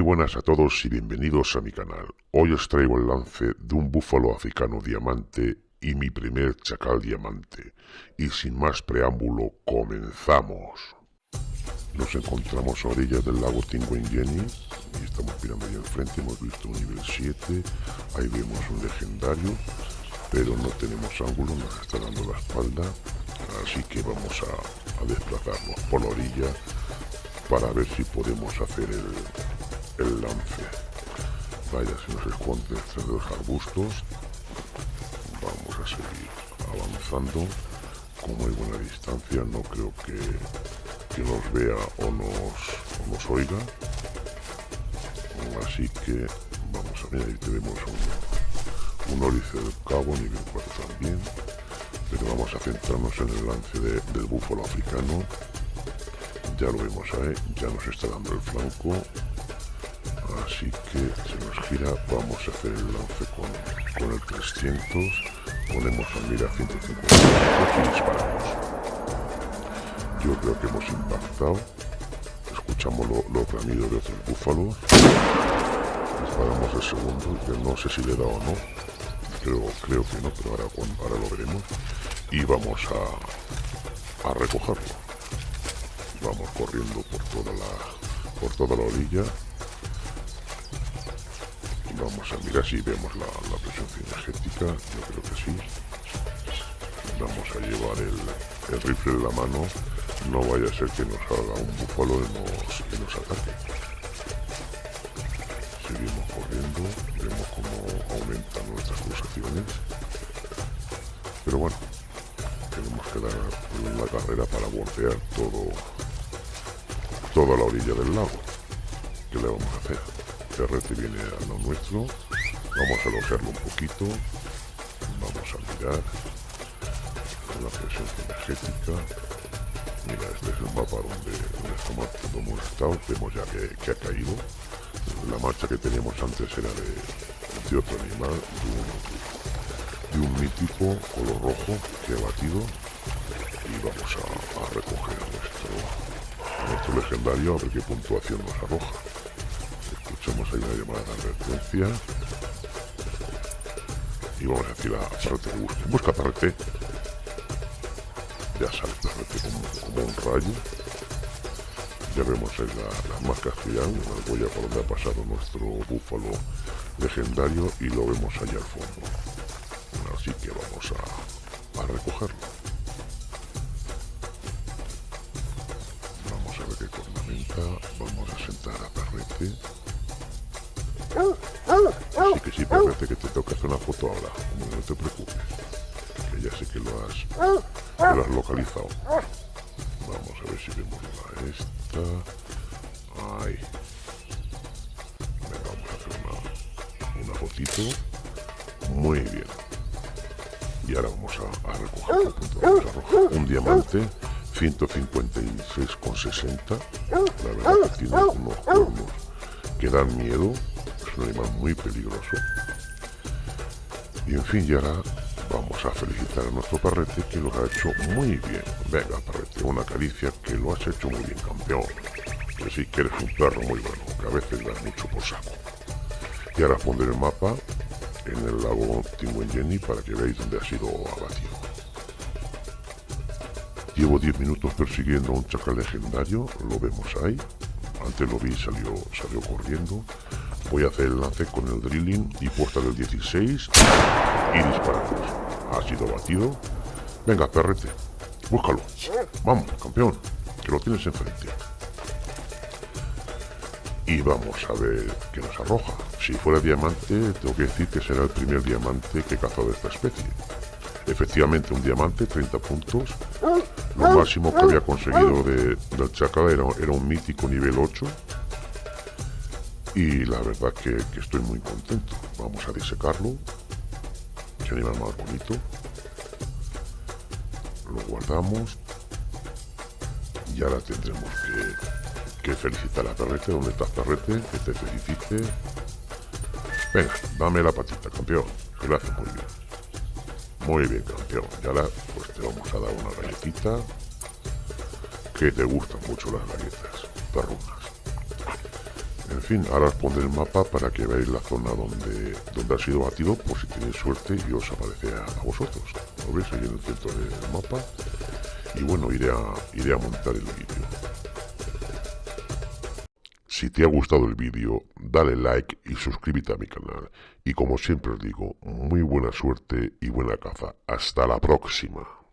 buenas a todos y bienvenidos a mi canal. Hoy os traigo el lance de un búfalo africano diamante y mi primer chacal diamante. Y sin más preámbulo, comenzamos. Nos encontramos a orillas del lago Jenny y estamos mirando ahí enfrente, hemos visto un nivel 7, ahí vemos un legendario, pero no tenemos ángulo, nos está dando la espalda, así que vamos a, a desplazarnos por la orilla para ver si podemos hacer el, el lance. Vaya, se nos esconde entre los arbustos. Vamos a seguir avanzando. Como hay buena distancia, no creo que, que nos vea o nos, o nos oiga. Así que vamos a ver, ahí tenemos un, un ólice del cabo, nivel 4 también. Pero vamos a centrarnos en el lance del búfalo africano ya lo vemos ahí, ya nos está dando el flanco. Así que se nos gira, vamos a hacer el lance con, el 300. Ponemos a mira 150 y disparamos. Yo creo que hemos impactado. Escuchamos los bramidos de otros búfalos. Disparamos el segundo, que no sé si le da o no. Creo, creo que no, pero ahora, ahora lo veremos. Y vamos a, a recogerlo vamos corriendo por toda la por toda la orilla vamos a mirar si vemos la, presión energética. Yo creo que sí. Vamos a llevar el, rifle en la mano. No vaya a ser que nos haga un búfalo y nos, que nos ataque. Seguimos corriendo. Vemos cómo aumentan nuestras pulsaciones pero bueno tenemos que dar una carrera para bordear todo toda la orilla del lago. ¿Qué le vamos a hacer? Terrete viene a lo nuestro. Vamos a alojarlo un poquito. Vamos a mirar la presión energética. Mira, este es el mapa donde, estamos, hemos estado. Vemos ya que, ha caído. La marcha que teníamos antes era de, otro animal, de un, mítico color rojo que ha batido. Y vamos a, a recoger nuestro nuestro legendario a ver qué puntuación nos arroja. Escuchamos ahí una llamada de advertencia. Y vamos a decir a Tarrete busca. Busca Tarrete. Ya sale Tarrete como, un rayo. Ya vemos las marcas que ya, la huella por donde ha pasado nuestro búfalo legendario y lo vemos allá al fondo. Así que vamos a, a recogerlo. vamos a sentar a Perrete. Así que sí, Perrete, que te toca hacer una foto ahora. No te preocupes, que ya sé que lo has, localizado. Vamos a ver si vemos la esta. Ahí. Venga, vamos a hacer una, una fotito. Muy bien. Y ahora vamos a, a recoger punto un diamante 156,60. La verdad que tiene unos cuernos que dan miedo. Un animal muy peligroso. Y en fin, ya ahora vamos a felicitar a nuestro parrete que lo ha hecho muy bien. Venga, parrete, una caricia que lo has hecho muy bien, campeón. Que sí, que eres un perro muy bueno, que a veces das mucho por saco. Y ahora pondré el mapa en el lago Jenny para que veáis dónde ha sido abatido. Llevo 10 minutos persiguiendo a un chacal legendario, lo vemos ahí. Antes lo vi y salió, salió corriendo. Voy a hacer el lance con el drilling y puesta del 16 y disparamos. Ha sido batido. Venga, perrete, búscalo. Vamos, campeón, que lo tienes enfrente. Y vamos a ver qué nos arroja. Si fuera diamante, tengo que decir que será el primer diamante que he cazado de esta especie. Efectivamente, un diamante, 30 puntos. Lo máximo que había conseguido de, del chacal era, era, un mítico nivel 8. Y la verdad que, que estoy muy contento. Vamos a disecarlo. Qué animal más bonito. Lo guardamos. Y ahora tendremos que, que felicitar a Perrete. ¿Dónde estás, Perrete? Que te felicite. Venga, dame la patita, campeón. Gracias, muy bien. Muy bien, campeón. Y ahora pues te vamos a dar una galletita. Que te gustan mucho las galletas perrunas. En fin, ahora os pondré el mapa para que veáis la zona donde, donde ha sido batido, por si tenéis suerte y os aparece a, vosotros. Lo veis ahí en el centro del mapa. Y bueno, iré a, iré a montar el vídeo. Si te ha gustado el vídeo, dale like y suscríbete a mi canal. Y como siempre os digo, muy buena suerte y buena caza. Hasta la próxima.